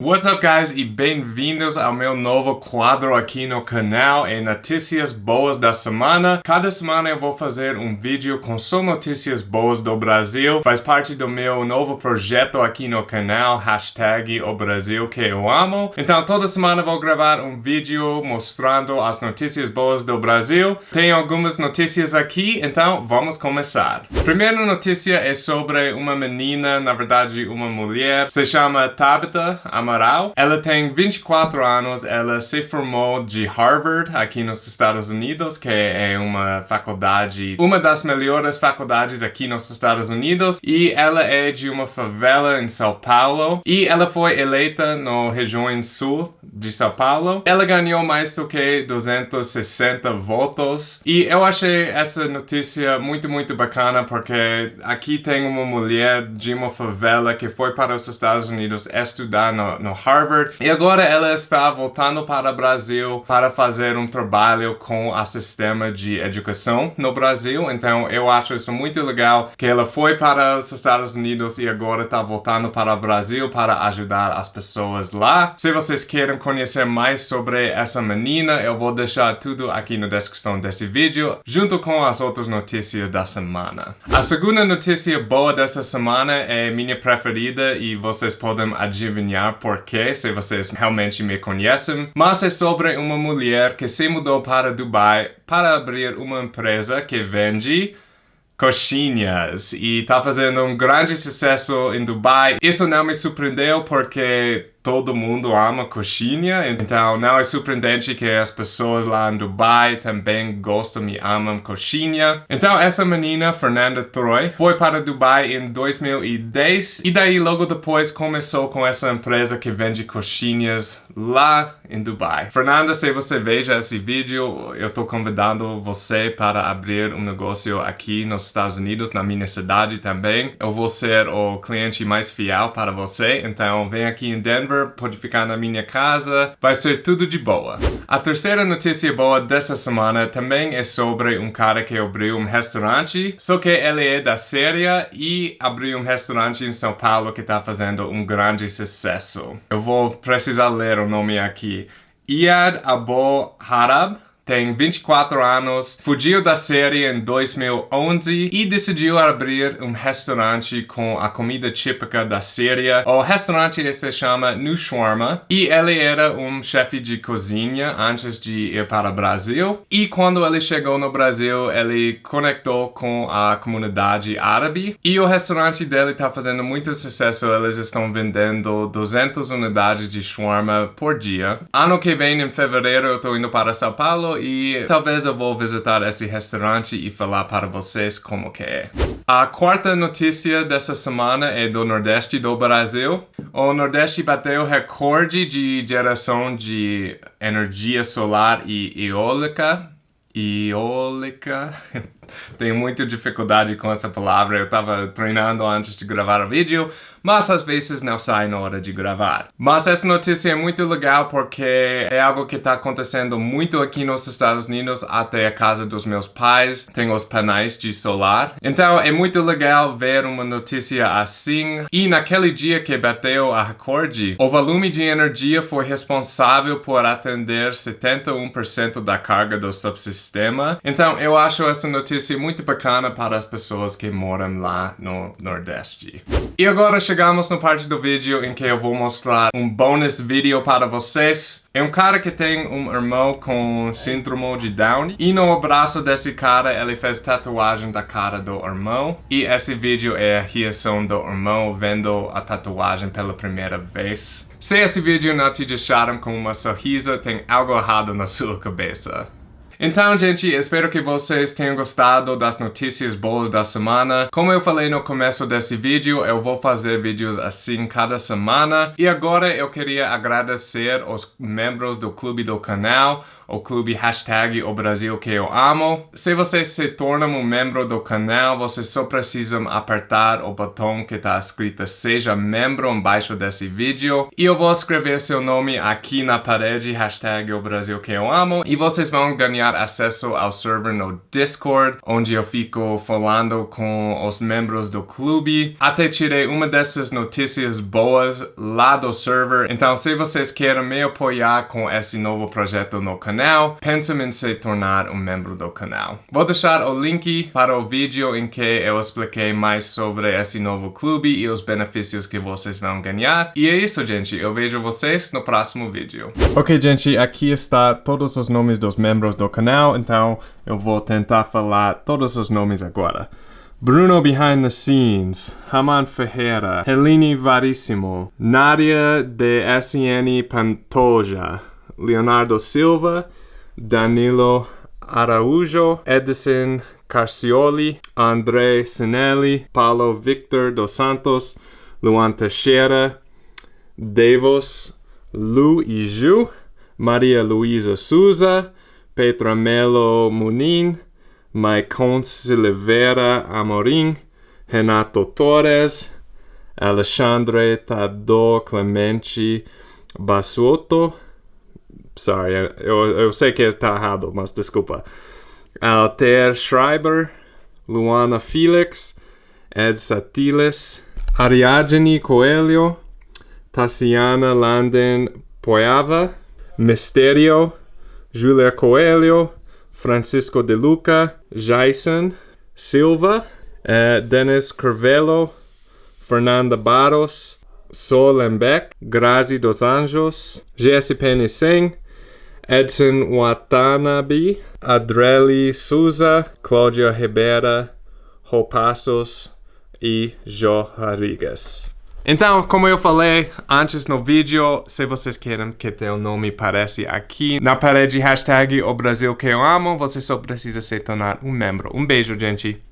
What's up guys e bem-vindos ao meu novo quadro aqui no canal em Notícias Boas da Semana. Cada semana eu vou fazer um vídeo com só notícias boas do Brasil. Faz parte do meu novo projeto aqui no canal, hashtag o Brasil que eu amo. Então toda semana vou gravar um vídeo mostrando as notícias boas do Brasil. Tem algumas notícias aqui, então vamos começar. Primeira notícia é sobre uma menina, na verdade uma mulher, se chama Tabitha Amaral. Ela tem 24 anos, ela se formou de Harvard, aqui nos Estados Unidos, que é uma faculdade, uma das melhores faculdades aqui nos Estados Unidos, e ela é de uma favela em São Paulo, e ela foi eleita no região sul de São Paulo. Ela ganhou mais do que 260 votos, e eu achei essa notícia muito, muito bacana, porque aqui tem uma mulher de uma favela que foi para os Estados Unidos estudar no, no Harvard. E agora ela está voltando para o Brasil para fazer um trabalho com o sistema de educação no Brasil. Então eu acho isso muito legal que ela foi para os Estados Unidos e agora está voltando para o Brasil para ajudar as pessoas lá. Se vocês querem conhecer mais sobre essa menina, eu vou deixar tudo aqui na descrição deste vídeo, junto com as outras notícias da semana. A segunda notícia boa dessa semana é minha preferida e vocês podem adivinhar por porquê, se vocês realmente me conhecem, mas é sobre uma mulher que se mudou para Dubai para abrir uma empresa que vende coxinhas e tá fazendo um grande sucesso em Dubai. Isso não me surpreendeu porque todo mundo ama coxinha, então não é surpreendente que as pessoas lá em Dubai também gostam e amam coxinha. Então essa menina, Fernanda Troy, foi para Dubai em 2010 e daí logo depois começou com essa empresa que vende coxinhas lá em Dubai. Fernanda, se você veja esse vídeo, eu tô convidando você para abrir um negócio aqui nos Estados Unidos, na minha cidade também. Eu vou ser o cliente mais fiel para você, então vem aqui em Denver pode ficar na minha casa, vai ser tudo de boa. A terceira notícia boa dessa semana também é sobre um cara que abriu um restaurante, só que ele é da Síria e abriu um restaurante em São Paulo que está fazendo um grande sucesso. Eu vou precisar ler o nome aqui. Iyad Abu Harab tem 24 anos, fugiu da série em 2011 e decidiu abrir um restaurante com a comida típica da Síria. O restaurante se chama New Shawarma e ele era um chefe de cozinha antes de ir para o Brasil. E quando ele chegou no Brasil, ele conectou com a comunidade árabe e o restaurante dele está fazendo muito sucesso. Eles estão vendendo 200 unidades de shawarma por dia. Ano que vem, em fevereiro, eu estou indo para São Paulo e talvez eu vou visitar esse restaurante e falar para vocês como que é. A quarta notícia dessa semana é do Nordeste do Brasil. O Nordeste bateu recorde de geração de energia solar e eólica. Eólica. Tenho muita dificuldade com essa palavra, eu estava treinando antes de gravar o vídeo, mas às vezes não sai na hora de gravar. Mas essa notícia é muito legal porque é algo que está acontecendo muito aqui nos Estados Unidos, até a casa dos meus pais, tem os painéis de solar. Então é muito legal ver uma notícia assim. E naquele dia que bateu a recorde, o volume de energia foi responsável por atender 71% da carga do subsistema. Então eu acho essa notícia notícia muito bacana para as pessoas que moram lá no Nordeste. E agora chegamos na parte do vídeo em que eu vou mostrar um bônus vídeo para vocês. É um cara que tem um irmão com síndrome de Down e no braço desse cara ele fez tatuagem da cara do irmão e esse vídeo é a reação do irmão vendo a tatuagem pela primeira vez. Se esse vídeo não te deixaram com uma sorriso, tem algo errado na sua cabeça. Então, gente, espero que vocês tenham gostado das notícias boas da semana. Como eu falei no começo desse vídeo, eu vou fazer vídeos assim cada semana. E agora eu queria agradecer os membros do clube do canal. O clube hashtag o Brasil que eu amo. Se você se torna um membro do canal, você só precisa apertar o botão que está escrito seja membro embaixo desse vídeo e eu vou escrever seu nome aqui na parede, hashtag o Brasil que eu amo e vocês vão ganhar acesso ao server no Discord, onde eu fico falando com os membros do clube. Até tirei uma dessas notícias boas lá do server, então se vocês querem me apoiar com esse novo projeto no canal, pensem em se tornar um membro do canal. Vou deixar o link para o vídeo em que eu expliquei mais sobre esse novo clube e os benefícios que vocês vão ganhar. E é isso, gente. Eu vejo vocês no próximo vídeo. Ok, gente, aqui está todos os nomes dos membros do canal, então eu vou tentar falar todos os nomes agora. Bruno Behind the Scenes, Haman Ferreira, Helene Varissimo, Nadia de SN Pantoja, Leonardo Silva, Danilo Araújo, Edison Carcioli, André Sinelli, Paulo Victor dos Santos, Luan Teixeira, Davos, Lu Iju, Maria Luisa Souza, Petra Melo Munin, Maicon Silveira Amorim, Renato Torres, Alexandre Tador Clemente Basuoto, sorry, eu, eu sei que está errado, mas desculpa. Alter Schreiber, Luana Felix, Ed Satiles, Ariadne Coelho, Tassiana Landen Poiava, Misterio, Julia Coelho, Francisco de Luca, Jason Silva, uh, Dennis Curvelo, Fernanda Barros, Sol Lembeck, Grazi dos Anjos, GSPN Singh, Edson Watanabe, Adreli Souza, Cláudia Ribeira, Ropassos e Jo Rodrigues. Então, como eu falei antes no vídeo, se vocês querem que teu nome apareça aqui na parede hashtag o Brasil que eu amo, você só precisa se tornar um membro. Um beijo, gente!